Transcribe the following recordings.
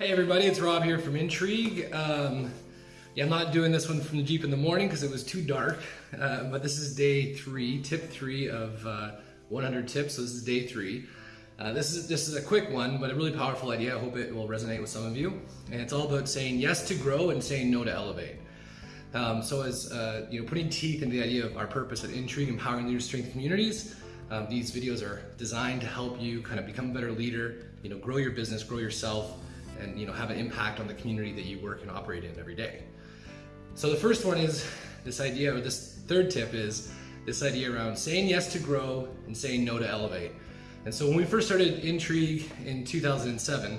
Hey everybody, it's Rob here from Intrigue. Um, yeah, I'm not doing this one from the Jeep in the morning because it was too dark, uh, but this is day three, tip three of uh, 100 tips, so this is day three. Uh, this is this is a quick one, but a really powerful idea. I hope it will resonate with some of you. And it's all about saying yes to grow and saying no to elevate. Um, so as uh, you know, putting teeth into the idea of our purpose at Intrigue, empowering leaders, strength communities. Um, these videos are designed to help you kind of become a better leader, you know, grow your business, grow yourself, and you know have an impact on the community that you work and operate in every day. So the first one is this idea, or this third tip is this idea around saying yes to grow and saying no to elevate. And so when we first started Intrigue in 2007,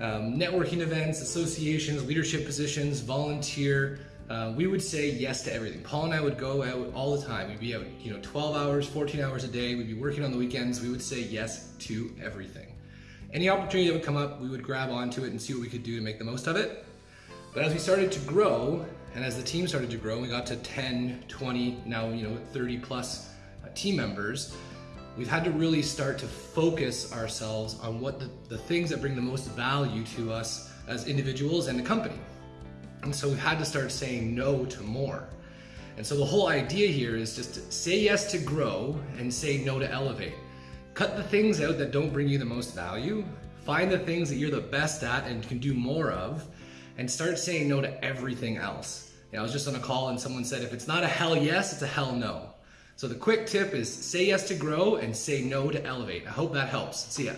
um, networking events, associations, leadership positions, volunteer, uh, we would say yes to everything. Paul and I would go out all the time. We'd be out, you know, 12 hours, 14 hours a day. We'd be working on the weekends. We would say yes to everything. Any opportunity that would come up, we would grab onto it and see what we could do to make the most of it. But as we started to grow, and as the team started to grow, we got to 10, 20, now you know 30 plus uh, team members, we've had to really start to focus ourselves on what the, the things that bring the most value to us as individuals and the company. And so we've had to start saying no to more. And so the whole idea here is just say yes to grow and say no to elevate. Cut the things out that don't bring you the most value. Find the things that you're the best at and can do more of, and start saying no to everything else. You know, I was just on a call and someone said, if it's not a hell yes, it's a hell no. So the quick tip is say yes to grow and say no to elevate. I hope that helps. See ya.